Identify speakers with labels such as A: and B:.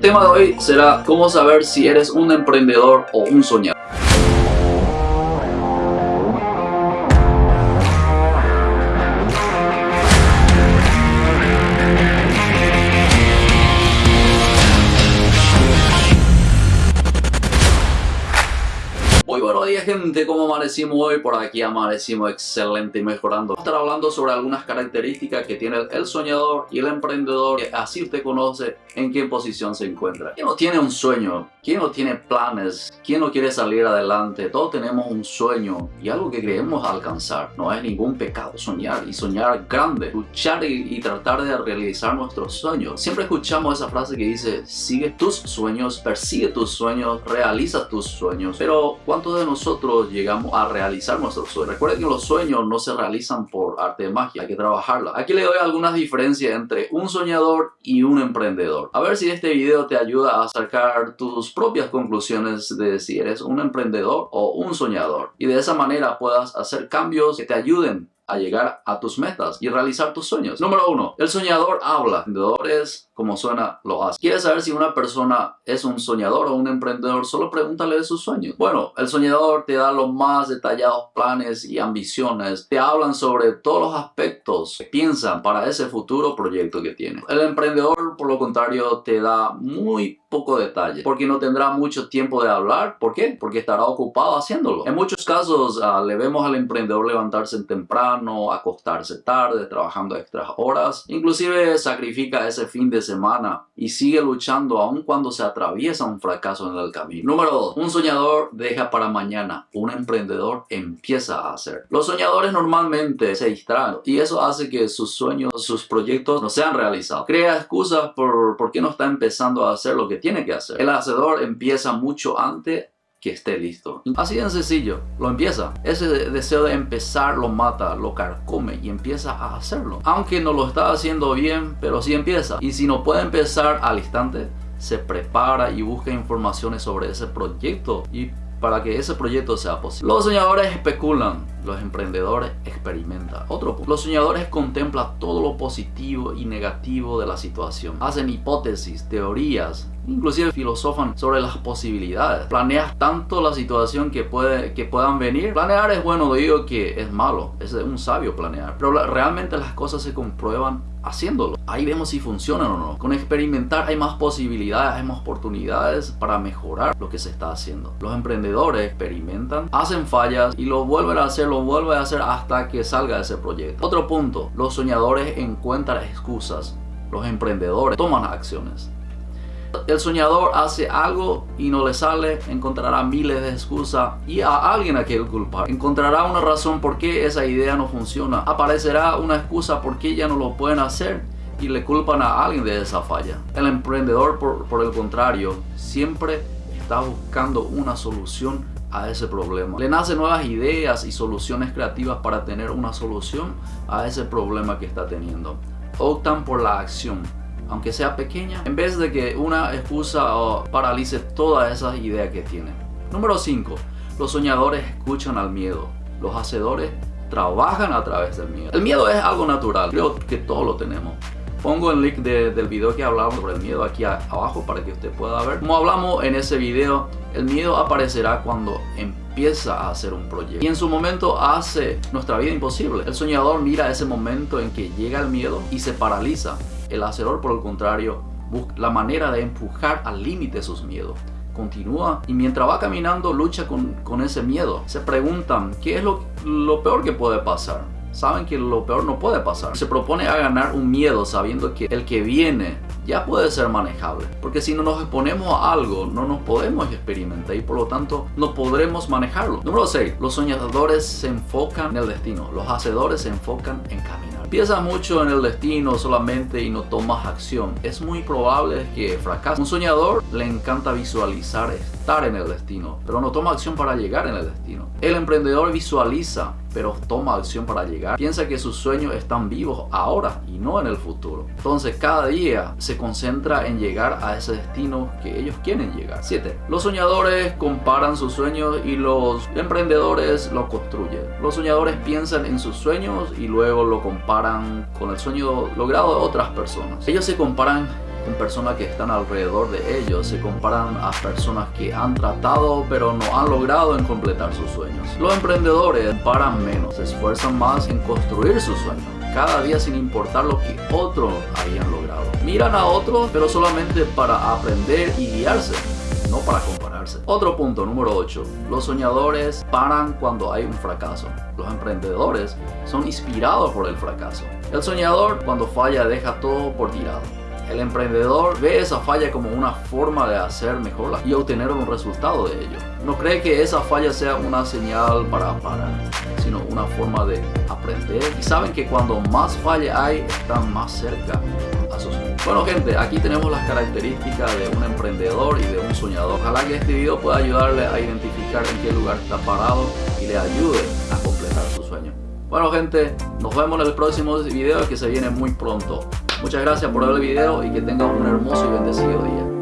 A: Tema de hoy será cómo saber si eres un emprendedor o un soñador. Gente, ¿cómo amanecimos hoy? Por aquí amanecimos excelente y mejorando. Vamos a estar hablando sobre algunas características que tiene el soñador y el emprendedor. Así usted conoce en qué posición se encuentra. ¿Quién no tiene un sueño? ¿Quién no tiene planes? ¿Quién no quiere salir adelante? Todos tenemos un sueño y algo que queremos alcanzar. No es ningún pecado soñar y soñar grande. Luchar y, y tratar de realizar nuestros sueños. Siempre escuchamos esa frase que dice, sigue tus sueños, persigue tus sueños, realiza tus sueños. Pero ¿cuántos de nosotros llegamos a realizar nuestros sueños. Recuerden que los sueños no se realizan por arte de magia, hay que trabajarla. Aquí le doy algunas diferencias entre un soñador y un emprendedor. A ver si este video te ayuda a sacar tus propias conclusiones de si eres un emprendedor o un soñador. Y de esa manera puedas hacer cambios que te ayuden a llegar a tus metas y realizar tus sueños. Número uno, el soñador habla. Emprendedores como suena, lo hace. ¿Quieres saber si una persona es un soñador o un emprendedor? Solo pregúntale de sus sueños. Bueno, el soñador te da los más detallados planes y ambiciones. Te hablan sobre todos los aspectos que piensan para ese futuro proyecto que tiene. El emprendedor, por lo contrario, te da muy poco detalle porque no tendrá mucho tiempo de hablar. ¿Por qué? Porque estará ocupado haciéndolo. En muchos casos uh, le vemos al emprendedor levantarse temprano, acostarse tarde, trabajando extras horas. Inclusive sacrifica ese fin de semana y sigue luchando aun cuando se atraviesa un fracaso en el camino. Número 2. Un soñador deja para mañana. Un emprendedor empieza a hacer. Los soñadores normalmente se distraen y eso hace que sus sueños, sus proyectos no sean realizados. Crea excusas por, por qué no está empezando a hacer lo que tiene que hacer. El hacedor empieza mucho antes que esté listo. Así de sencillo, lo empieza. Ese deseo de empezar lo mata, lo carcome y empieza a hacerlo. Aunque no lo está haciendo bien, pero sí empieza. Y si no puede empezar al instante, se prepara y busca informaciones sobre ese proyecto y para que ese proyecto sea posible. Los soñadores especulan, los emprendedores experimentan. Otro punto. Los soñadores contemplan todo lo positivo y negativo de la situación. Hacen hipótesis, teorías, inclusive filosofan sobre las posibilidades. Planeas tanto la situación que, puede, que puedan venir. Planear es bueno, digo que es malo, es un sabio planear. Pero realmente las cosas se comprueban haciéndolo. Ahí vemos si funcionan o no. Con experimentar hay más posibilidades, hay más oportunidades para mejorar lo que se está haciendo. Los emprendedores experimentan, hacen fallas y lo vuelven a hacer, lo vuelven a hacer hasta que salga ese proyecto. Otro punto, los soñadores encuentran excusas. Los emprendedores toman acciones. El soñador hace algo y no le sale, encontrará miles de excusas y a alguien a quien culpar. Encontrará una razón por qué esa idea no funciona. Aparecerá una excusa por qué ya no lo pueden hacer y le culpan a alguien de esa falla. El emprendedor, por, por el contrario, siempre está buscando una solución a ese problema. Le nacen nuevas ideas y soluciones creativas para tener una solución a ese problema que está teniendo. Optan por la acción aunque sea pequeña, en vez de que una excusa paralice todas esas ideas que tienen. Número 5. Los soñadores escuchan al miedo. Los hacedores trabajan a través del miedo. El miedo es algo natural, creo que todos lo tenemos. Pongo el link del video que hablamos sobre el miedo aquí abajo para que usted pueda ver. Como hablamos en ese video, el miedo aparecerá cuando empieza a hacer un proyecto. Y en su momento hace nuestra vida imposible. El soñador mira ese momento en que llega el miedo y se paraliza el hacedor, por el contrario, busca la manera de empujar al límite sus miedos. Continúa y mientras va caminando lucha con, ese miedo. Se preguntan, ¿qué es lo peor que puede pasar? Saben que lo peor no puede pasar. Se propone a ganar un miedo sabiendo que el que viene ya puede ser manejable. Porque si no nos exponemos a algo, no nos podemos experimentar y por lo tanto no podremos manejarlo. Número 6. Los soñadores se enfocan en el destino. Los hacedores se enfocan en caminar. Piensa mucho en el destino solamente y no tomas acción. Es muy probable que fracase. Un soñador le encanta visualizar estar en el destino, pero no toma acción para llegar en el destino. El emprendedor visualiza pero toma acción para llegar. Piensa que sus sueños están vivos ahora y no en el futuro. Entonces cada día se concentra en llegar a ese destino que ellos quieren llegar. 7. Los soñadores comparan sus sueños y los emprendedores lo construyen. Los soñadores piensan en sus sueños y luego lo comparan con el sueño logrado de otras personas. Ellos se comparan con personas que están alrededor de ellos, se comparan a personas que han tratado pero no han logrado en completar sus sueños. Los emprendedores paran menos, se esfuerzan más en construir sus sueños cada día sin importar lo que otros habían logrado. Miran a otros pero solamente para aprender y guiarse, no para compararse. Otro punto, número 8. Los soñadores paran cuando hay un fracaso. Los emprendedores son inspirados por el fracaso. El soñador cuando falla deja todo por tirado. El emprendedor ve esa falla como una forma de hacer mejor y obtener un resultado de ello. No cree que esa falla sea una señal para parar, sino una forma de aprender. Y saben que cuando más falla hay, están más cerca a sus Bueno gente, aquí tenemos las características de un emprendedor y de un soñador. Ojalá que este video pueda ayudarle a identificar en qué lugar está parado y le ayude a completar su sueño. Bueno gente, nos vemos en el próximo video que se viene muy pronto. Muchas gracias por ver el video y que tengan un hermoso y bendecido día.